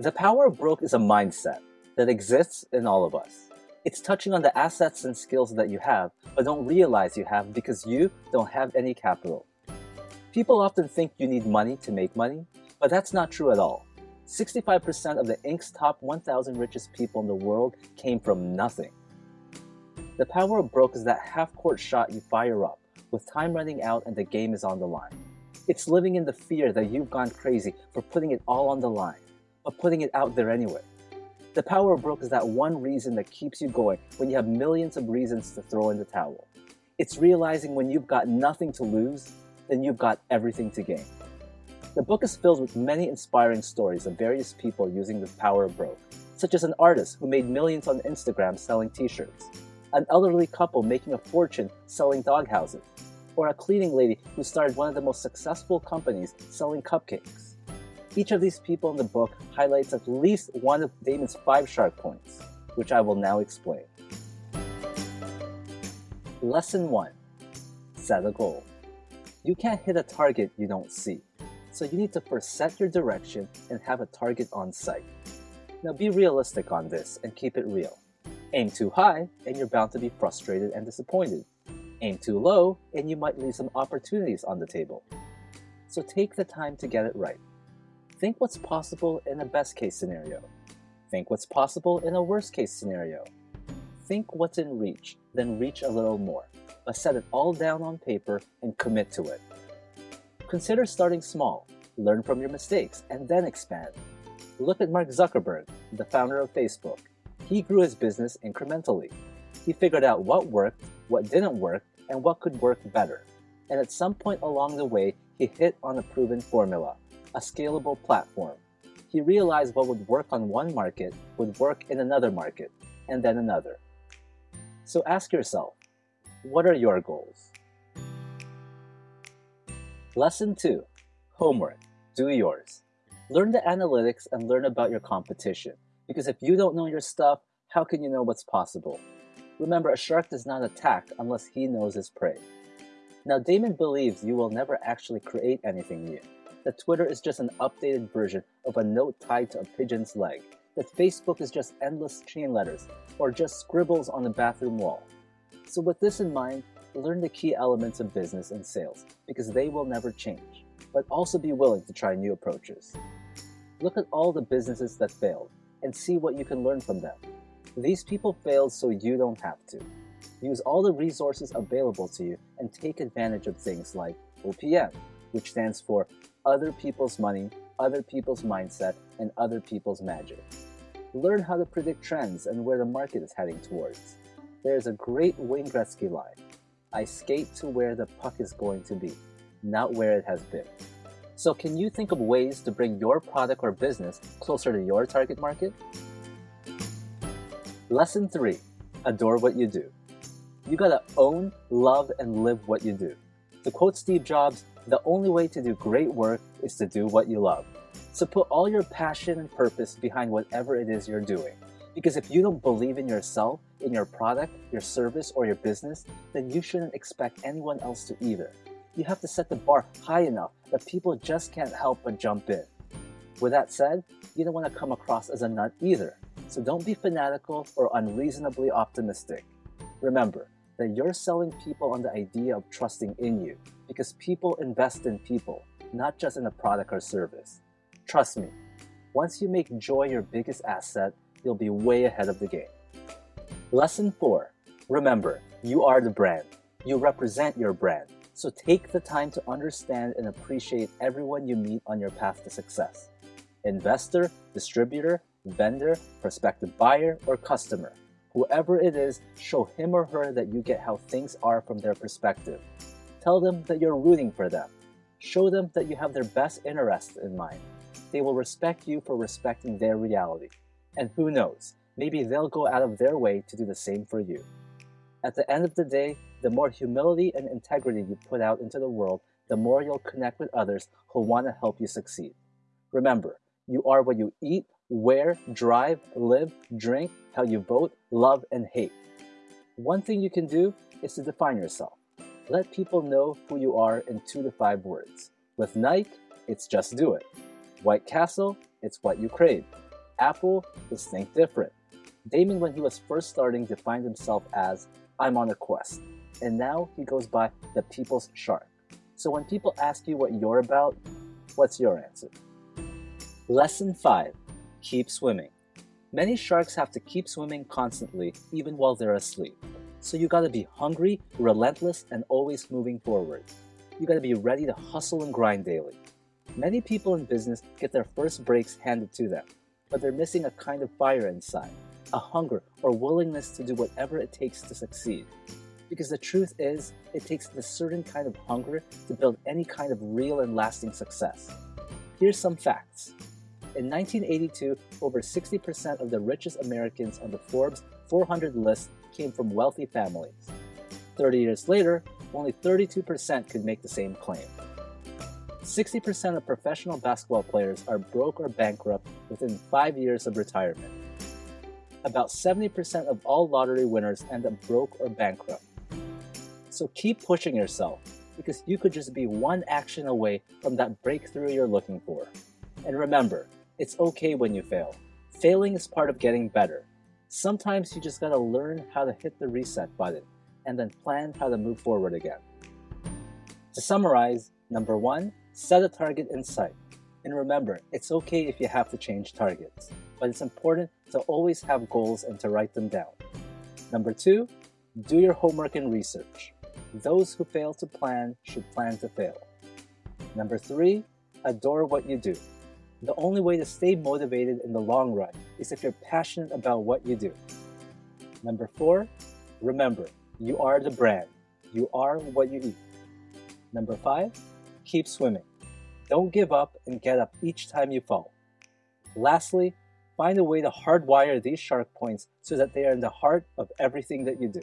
The power of broke is a mindset that exists in all of us. It's touching on the assets and skills that you have, but don't realize you have because you don't have any capital. People often think you need money to make money, but that's not true at all. 65% of the Inc.'s top 1,000 richest people in the world came from nothing. The power of broke is that half-court shot you fire up, with time running out and the game is on the line. It's living in the fear that you've gone crazy for putting it all on the line, but putting it out there anyway. The power of broke is that one reason that keeps you going when you have millions of reasons to throw in the towel. It's realizing when you've got nothing to lose, then you've got everything to gain. The book is filled with many inspiring stories of various people using the power of broke, such as an artist who made millions on Instagram selling t-shirts, an elderly couple making a fortune selling dog houses, or a cleaning lady who started one of the most successful companies selling cupcakes. Each of these people in the book highlights at least one of Daymond's five shark points, which I will now explain. Lesson 1. Set a goal. You can't hit a target you don't see. So you need to first set your direction and have a target on sight. Now be realistic on this and keep it real. Aim too high and you're bound to be frustrated and disappointed. Aim too low and you might leave some opportunities on the table. So take the time to get it right. Think what's possible in a best case scenario. Think what's possible in a worst case scenario. Think what's in reach, then reach a little more, but set it all down on paper and commit to it. Consider starting small, learn from your mistakes, and then expand. Look at Mark Zuckerberg, the founder of Facebook. He grew his business incrementally. He figured out what worked, what didn't work, and what could work better. And at some point along the way, he hit on a proven formula, a scalable platform. He realized what would work on one market would work in another market, and then another. So ask yourself, what are your goals? Lesson 2. Homework. Do yours. Learn the analytics and learn about your competition. Because if you don't know your stuff, how can you know what's possible? Remember, a shark does not attack unless he knows his prey. Now, Daymond believes you will never actually create anything new. That Twitter is just an updated version of a note tied to a pigeon's leg. That Facebook is just endless chain letters, or just scribbles on the bathroom wall. So with this in mind, learn the key elements of business and sales because they will never change, but also be willing to try new approaches. Look at all the businesses that failed and see what you can learn from them. These people failed so you don't have to. Use all the resources available to you and take advantage of things like OPM, which stands for Other People's Money, Other People's Mindset, and Other People's Magic. Learn how to predict trends and where the market is heading towards. There is a great Wayne Gretzky line, I skate to where the puck is going to be, not where it has been. So can you think of ways to bring your product or business closer to your target market? Lesson 3. Adore what you do. You gotta own, love, and live what you do. To quote Steve Jobs, the only way to do great work is to do what you love. So put all your passion and purpose behind whatever it is you're doing. Because if you don't believe in yourself, in your product, your service, or your business, then you shouldn't expect anyone else to either. You have to set the bar high enough that people just can't help but jump in. With that said, you don't want to come across as a nut either, so don't be fanatical or unreasonably optimistic. Remember that you're selling people on the idea of trusting in you, because people invest in people, not just in a product or service. Trust me, once you make joy your biggest asset, you'll be way ahead of the game. Lesson 4. Remember, you are the brand. You represent your brand. So take the time to understand and appreciate everyone you meet on your path to success. Investor, distributor, vendor, prospective buyer, or customer. Whoever it is, show him or her that you get how things are from their perspective. Tell them that you're rooting for them. Show them that you have their best interests in mind. They will respect you for respecting their reality. And who knows, maybe they'll go out of their way to do the same for you. At the end of the day, the more humility and integrity you put out into the world, the more you'll connect with others who want to help you succeed. Remember, you are what you eat, wear, drive, live, drink, how you vote, love, and hate. One thing you can do is to define yourself. Let people know who you are in two to five words. With Nike, it's just do it. White Castle, it's what you crave. Apple is Think Different. Daymond, when he was first starting, defined himself as I'm on a quest, and now he goes by the People's Shark. So when people ask you what you're about, what's your answer? Lesson 5 Keep Swimming. Many sharks have to keep swimming constantly, even while they're asleep. So you gotta be hungry, relentless, and always moving forward. You gotta be ready to hustle and grind daily. Many people in business get their first breaks handed to them, but they're missing a kind of fire inside, a hunger or willingness to do whatever it takes to succeed. Because the truth is, it takes a certain kind of hunger to build any kind of real and lasting success. Here's some facts. In 1982, over 60% of the richest Americans on the Forbes 400 list came from wealthy families. 30 years later, only 32% could make the same claim. 60% of professional basketball players are broke or bankrupt within 5 years of retirement. About 70% of all lottery winners end up broke or bankrupt. So keep pushing yourself, because you could just be one action away from that breakthrough you're looking for. And remember, it's okay when you fail. Failing is part of getting better. Sometimes you just gotta learn how to hit the reset button and then plan how to move forward again. To summarize, number one, set a target in sight. And remember, it's okay if you have to change targets, but it's important to always have goals and to write them down. Number two, do your homework and research. Those who fail to plan should plan to fail. Number three, adore what you do. The only way to stay motivated in the long run is if you're passionate about what you do. Number four, remember, you are the brand. You are what you eat. Number five, keep swimming. Don't give up and get up each time you fall. Lastly, find a way to hardwire these shark points so that they are in the heart of everything that you do.